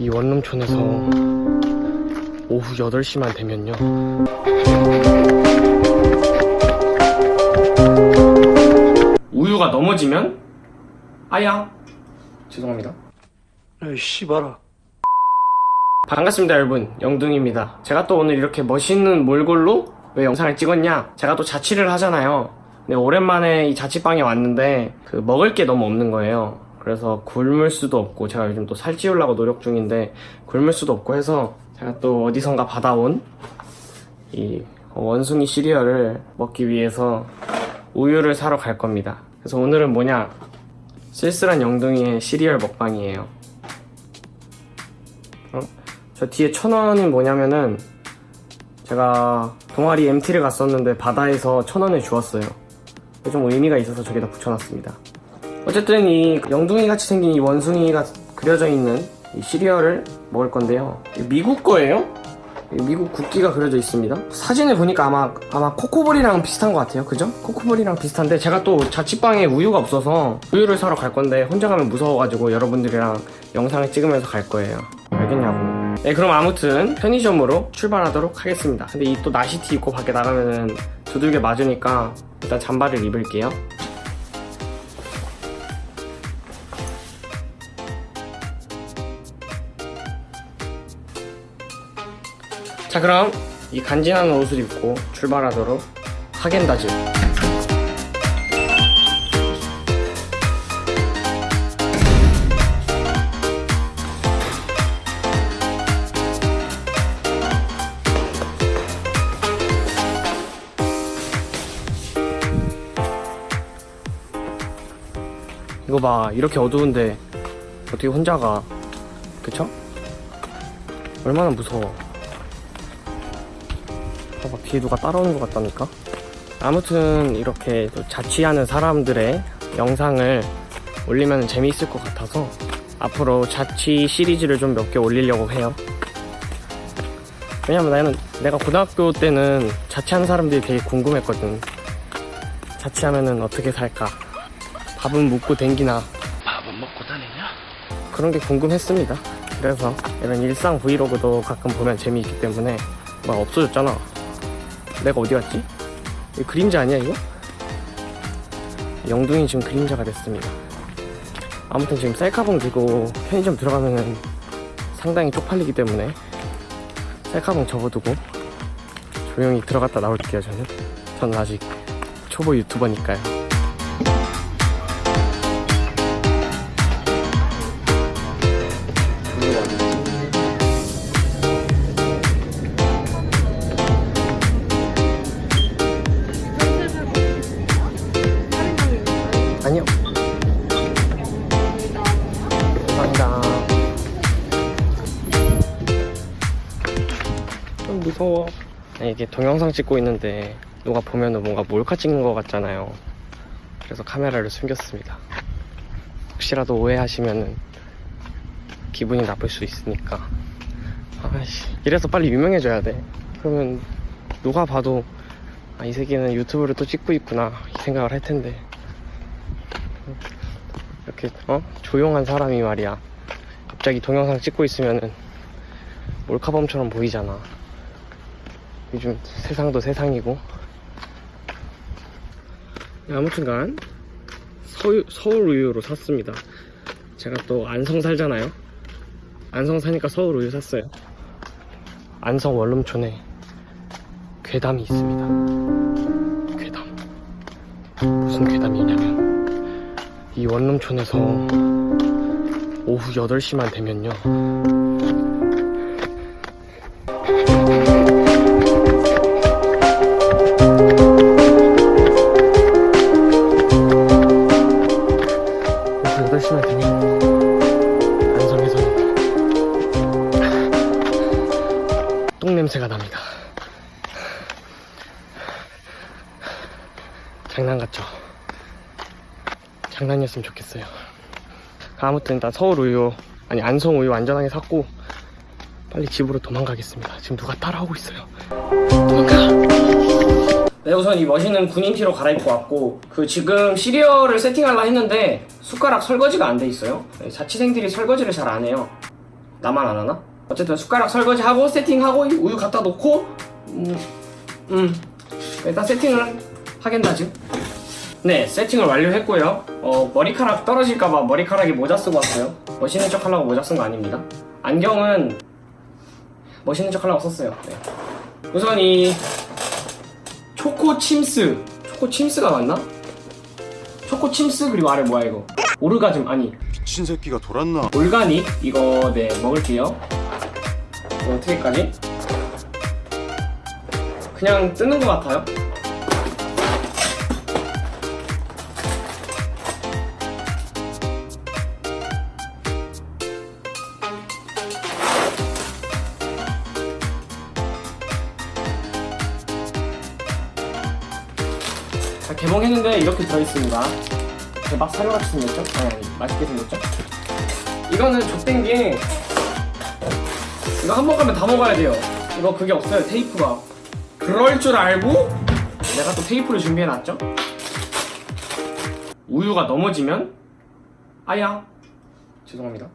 이 원룸촌에서 오후 8시만 되면요. 우유가 넘어지면? 아야. 죄송합니다. 에이 씨발아. 반갑습니다 여러분. 영둥입니다. 제가 또 오늘 이렇게 멋있는 몰골로 왜 영상을 찍었냐? 제가 또 자취를 하잖아요. 근데 오랜만에 이 자취방에 왔는데 그 먹을 게 너무 없는 거예요 그래서 굶을 수도 없고 제가 요즘 또 살찌우려고 노력 중인데 굶을 수도 없고 해서 제가 또 어디선가 받아온 이 원숭이 시리얼을 먹기 위해서 우유를 사러 갈 겁니다 그래서 오늘은 뭐냐 쓸쓸한 영둥이의 시리얼 먹방이에요 어? 저 뒤에 천 원이 뭐냐면은 제가 동아리 MT를 갔었는데 바다에서 천 원을 주었어요. 좀 의미가 있어서 저기다 붙여놨습니다. 어쨌든 이 영둥이 같이 생긴 이 원숭이가 그려져 있는 이 시리얼을 먹을 건데요. 미국 거예요? 미국 국기가 그려져 있습니다. 사진을 보니까 아마 아마 코코볼이랑 비슷한 것 같아요. 그죠? 코코볼이랑 비슷한데 제가 또 자취방에 우유가 없어서 우유를 사러 갈 건데 혼자 가면 무서워가지고 여러분들이랑 영상을 찍으면서 갈 거예요. 알겠냐고. 네, 그럼 아무튼 편의점으로 출발하도록 하겠습니다. 근데 이 또 나시티 입고 밖에 나가면은 두들겨 맞으니까 일단 잠바를 입을게요. 자, 그럼 이 간지나는 옷을 입고 출발하도록 하겐다즈. 이거 봐 이렇게 어두운데 어떻게 혼자 가 그쵸? 얼마나 무서워 봐봐 뒤에 누가 따라오는 것 같다니까 아무튼 이렇게 또 자취하는 사람들의 영상을 올리면 재미있을 것 같아서 앞으로 자취 시리즈를 좀 몇 개 올리려고 해요 왜냐면 나는 내가 고등학교 때는 자취하는 사람들이 되게 궁금했거든 자취하면은 어떻게 살까 밥은 묵고 댕기나 밥은 먹고 다니냐? 그런 게 궁금했습니다. 그래서 이런 일상 브이로그도 가끔 보면 재미있기 때문에 막 없어졌잖아. 내가 어디 갔지? 그림자 아니야 이거? 영둥이 지금 그림자가 됐습니다. 아무튼 지금 셀카봉 들고 편의점 들어가면은 상당히 쪽팔리기 때문에 셀카봉 접어두고 조용히 들어갔다 나올게요 저는. 저는 아직 초보 유튜버니까요. 아니, 이게 동영상 찍고 있는데 누가 보면은 뭔가 몰카 찍는 것 같잖아요. 그래서 카메라를 숨겼습니다. 혹시라도 오해하시면은 기분이 나쁠 수 있으니까. 아씨, 이래서 빨리 유명해져야 돼. 그러면 누가 봐도 아, 이 새끼는 유튜브를 또 찍고 있구나 이 생각을 할 텐데. 이렇게 어 조용한 사람이 말이야 갑자기 동영상 찍고 있으면은 몰카범처럼 보이잖아 요즘 세상도 세상이고. 네, 아무튼간 서울, 우유로 샀습니다. 제가 또 안성 살잖아요. 안성 사니까 서울 우유 샀어요. 안성 원룸촌에 괴담이 있습니다. 괴담. 무슨 괴담이냐면 이 원룸촌에서 오후 8시만 되면요 냄새가 납니다 장난 같죠? 장난이었으면 좋겠어요. 아무튼 일단 서울 우유 아니 안성 우유 안전하게 샀고 빨리 집으로 도망가겠습니다. 지금 누가 따라오고 있어요. 도망가. 네 우선 이 멋있는 군인 티로 갈아입고 왔고 그 지금 시리얼을 세팅하려 했는데 숟가락 설거지가 안 돼 있어요. 네, 자취생들이 설거지를 잘 안 해요. 나만 안 하나? 어쨌든 숟가락 설거지하고 세팅하고 우유 갖다 놓고 음, 음. 일단 세팅을 하겠다지 네 세팅을 완료했고요. 어, 머리카락 떨어질까봐 머리카락에 모자 쓰고 왔어요. 멋있는 척 하려고 모자 쓴 거 아닙니다. 안경은 멋있는 척 하려고 썼어요. 네. 우선 이 초코 침스 초코 침스가 맞나? 초코 침스 그리고 아래 뭐야 이거? 오르가즘 아니. 미친 새끼가 돌았나? 올가닉 이거 네 먹을게요 어떻게까지? 그냥 뜨는 것 같아요 자, 개봉했는데 이렇게 들어있습니다 대박 사료같이 생겼죠? 아니 아니 맛있게 생겼죠? 이거는 족된 게 이거 한 번 가면 다 먹어야 돼요. 이거 그게 없어요 테이프가. 그럴 줄 알고 내가 또 테이프를 준비해놨죠? 우유가 넘어지면? 아야. 죄송합니다.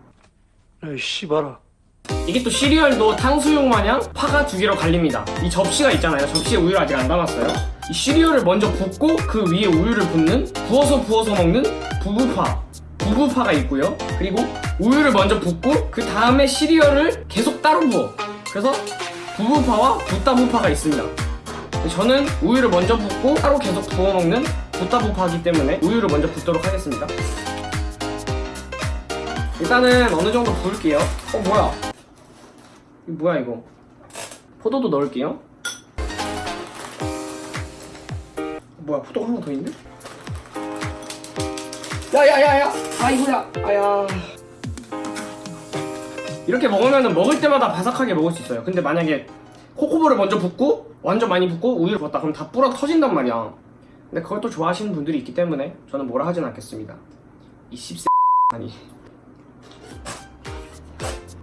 에이 씨발아. 이게 또 시리얼도 탕수육 마냥 파가 두 개로 갈립니다. 이 접시가 있잖아요. 접시에 우유를 아직 안 담았어요. 이 시리얼을 먼저 붓고 그 위에 우유를 붓는 부어서 부어서 먹는 부부파. 부부파가 있고요. 그리고 우유를 먼저 붓고 그 다음에 시리얼을 계속 따로 부어. 그래서 부부파와 붓다부파가 있습니다. 저는 우유를 먼저 붓고 따로 계속 부어 먹는 붓다부파이기 때문에 우유를 먼저 붓도록 하겠습니다. 일단은 어느 정도 부을게요. 어 뭐야? 이거 뭐야 이거? 포도도 넣을게요. 뭐야 포도가 하나 더 있네? 야야야야! 아이고야! 아야 이렇게 먹으면 먹을 때마다 바삭하게 먹을 수 있어요. 근데 만약에 코코볼을 먼저 붓고 완전 많이 붓고 우유를 부었다. 그럼 다 불어 터진단 말이야. 근데 그걸 또 좋아하시는 분들이 있기 때문에 저는 뭐라 하진 않겠습니다. 이 씹새 아니.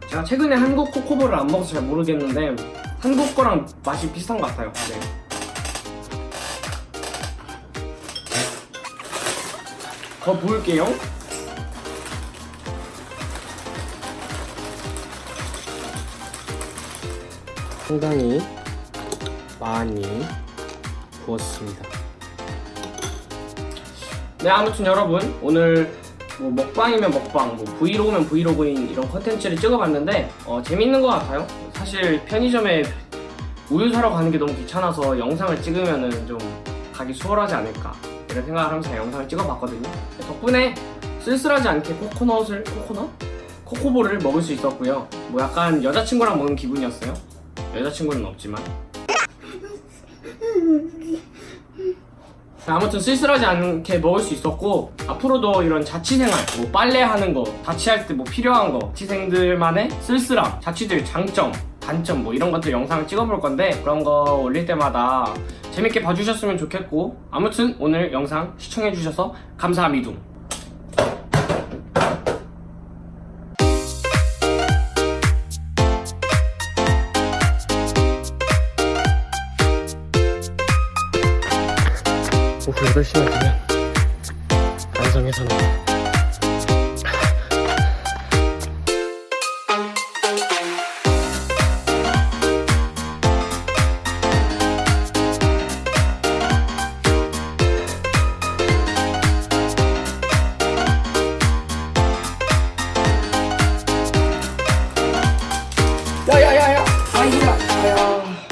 제가 최근에 한국 코코볼을 안 먹어서 잘 모르겠는데 한국 거랑 맛이 비슷한 것 같아요. 네. 더 부을게요 상당히 많이 부었습니다 네 아무튼 여러분 오늘 뭐 먹방이면 먹방, 뭐 브이로그면 브이로그인 이런 컨텐츠를 찍어봤는데 어, 재밌는 것 같아요. 사실 편의점에 우유 사러 가는 게 너무 귀찮아서 영상을 찍으면은 좀 가기 수월하지 않을까 이런 생각을 하면서 영상을 찍어봤거든요. 덕분에 쓸쓸하지 않게 코코넛을 코코넛? 코코볼을 먹을 수 있었고요. 뭐 약간 여자친구랑 먹는 기분이었어요. 여자친구는 없지만. 아무튼 쓸쓸하지 않게 먹을 수 있었고 앞으로도 이런 자취생활 뭐 빨래하는 거 자취할 때 뭐 필요한 거 자취생들만의 쓸쓸함 자취들 장점 단점 뭐 이런 것들 영상을 찍어볼 건데 그런 거 올릴 때마다 재밌게 봐주셨으면 좋겠고 아무튼 오늘 영상 시청해주셔서 감사합니다 오후 8시만 되면 안성에서 나와 야야